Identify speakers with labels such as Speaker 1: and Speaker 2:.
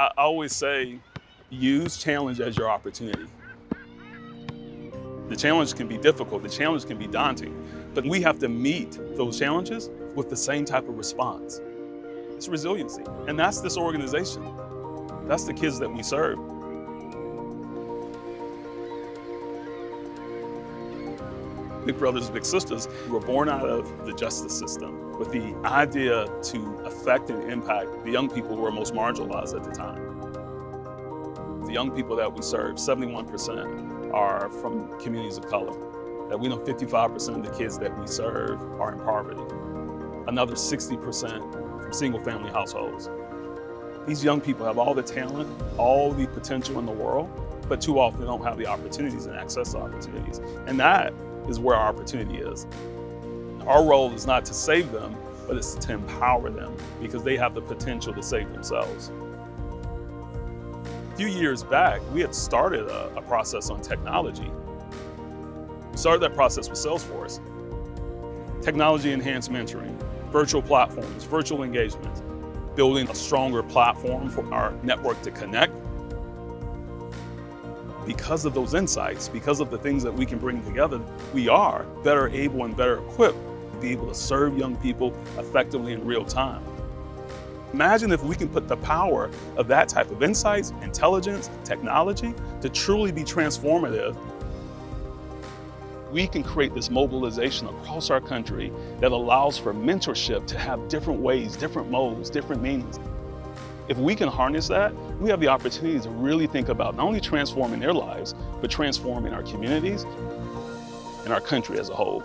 Speaker 1: I always say, use challenge as your opportunity. The challenge can be difficult, the challenge can be daunting, but we have to meet those challenges with the same type of response. It's resiliency, and that's this organization. That's the kids that we serve. Big Brothers and Big Sisters were born out of the justice system with the idea to affect and impact the young people who were most marginalized at the time. The young people that we serve, 71% are from communities of color. That we know 55% of the kids that we serve are in poverty. Another 60% from single family households. These young people have all the talent, all the potential in the world, but too often don't have the opportunities and access to opportunities. And that is where our opportunity is. Our role is not to save them, but it's to empower them because they have the potential to save themselves. A few years back, we had started a, a process on technology. We started that process with Salesforce. Technology-enhanced mentoring, virtual platforms, virtual engagements, building a stronger platform for our network to connect because of those insights, because of the things that we can bring together, we are better able and better equipped to be able to serve young people effectively in real time. Imagine if we can put the power of that type of insights, intelligence, technology to truly be transformative. We can create this mobilization across our country that allows for mentorship to have different ways, different modes, different meanings. If we can harness that, we have the opportunity to really think about not only transforming their lives, but transforming our communities and our country as a whole.